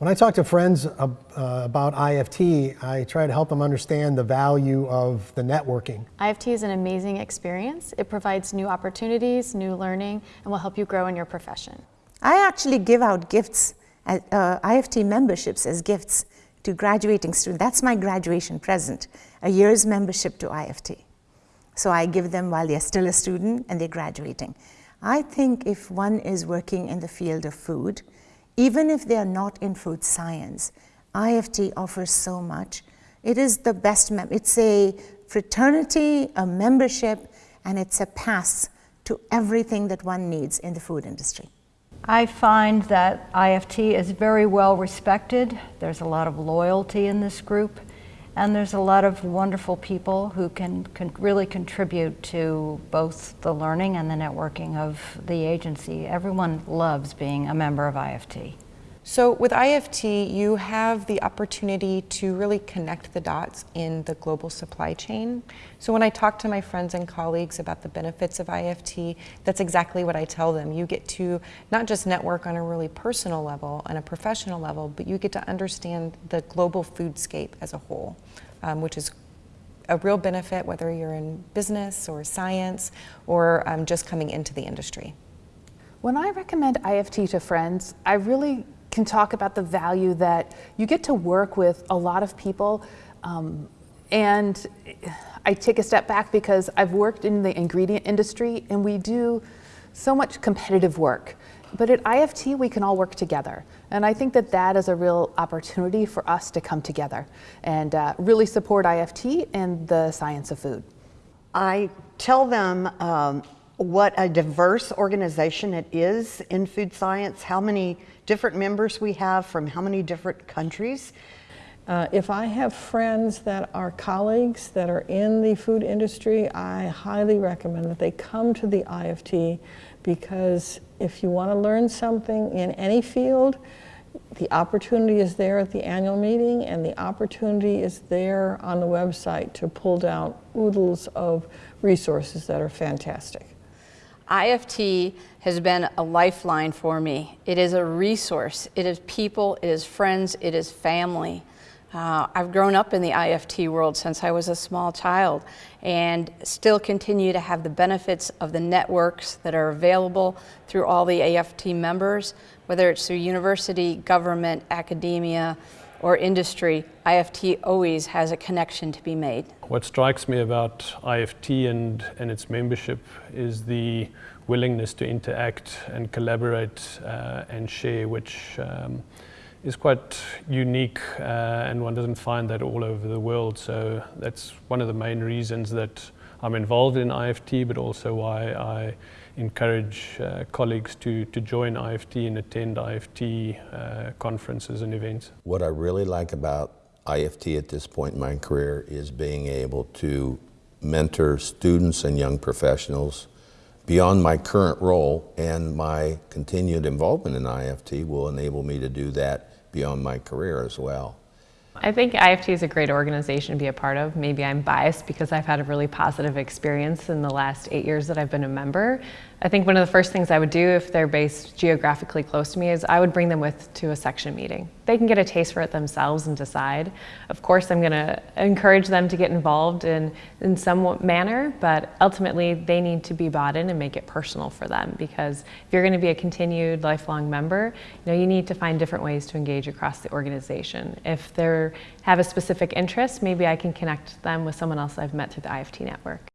When I talk to friends uh, about IFT, I try to help them understand the value of the networking. IFT is an amazing experience. It provides new opportunities, new learning, and will help you grow in your profession. I actually give out gifts, uh, IFT memberships as gifts to graduating students. That's my graduation present, a year's membership to IFT. So I give them while they're still a student and they're graduating. I think if one is working in the field of food, even if they are not in food science, IFT offers so much. It is the best, it's a fraternity, a membership, and it's a pass to everything that one needs in the food industry. I find that IFT is very well respected. There's a lot of loyalty in this group, and there's a lot of wonderful people who can, can really contribute to both the learning and the networking of the agency. Everyone loves being a member of IFT. So with IFT, you have the opportunity to really connect the dots in the global supply chain. So when I talk to my friends and colleagues about the benefits of IFT, that's exactly what I tell them. You get to not just network on a really personal level, and a professional level, but you get to understand the global foodscape as a whole, um, which is a real benefit whether you're in business or science or um, just coming into the industry. When I recommend IFT to friends, I really can talk about the value that you get to work with a lot of people. Um, and I take a step back because I've worked in the ingredient industry and we do so much competitive work. But at IFT, we can all work together. And I think that that is a real opportunity for us to come together and uh, really support IFT and the science of food. I tell them um, what a diverse organization it is in food science, how many different members we have from how many different countries. Uh, if I have friends that are colleagues that are in the food industry, I highly recommend that they come to the IFT because if you want to learn something in any field, the opportunity is there at the annual meeting and the opportunity is there on the website to pull down oodles of resources that are fantastic. IFT has been a lifeline for me. It is a resource. It is people, it is friends, it is family. Uh, I've grown up in the IFT world since I was a small child and still continue to have the benefits of the networks that are available through all the IFT members, whether it's through university, government, academia, or industry, IFT always has a connection to be made. What strikes me about IFT and, and its membership is the willingness to interact and collaborate uh, and share, which um, is quite unique uh, and one doesn't find that all over the world. So that's one of the main reasons that I'm involved in IFT, but also why I encourage uh, colleagues to, to join IFT and attend IFT uh, conferences and events. What I really like about IFT at this point in my career is being able to mentor students and young professionals beyond my current role and my continued involvement in IFT will enable me to do that beyond my career as well. I think IFT is a great organization to be a part of. Maybe I'm biased because I've had a really positive experience in the last eight years that I've been a member. I think one of the first things I would do if they're based geographically close to me is I would bring them with to a section meeting. They can get a taste for it themselves and decide. Of course, I'm going to encourage them to get involved in, in some manner, but ultimately they need to be bought in and make it personal for them because if you're going to be a continued lifelong member, you know, you need to find different ways to engage across the organization. If they have a specific interest, maybe I can connect them with someone else I've met through the IFT network.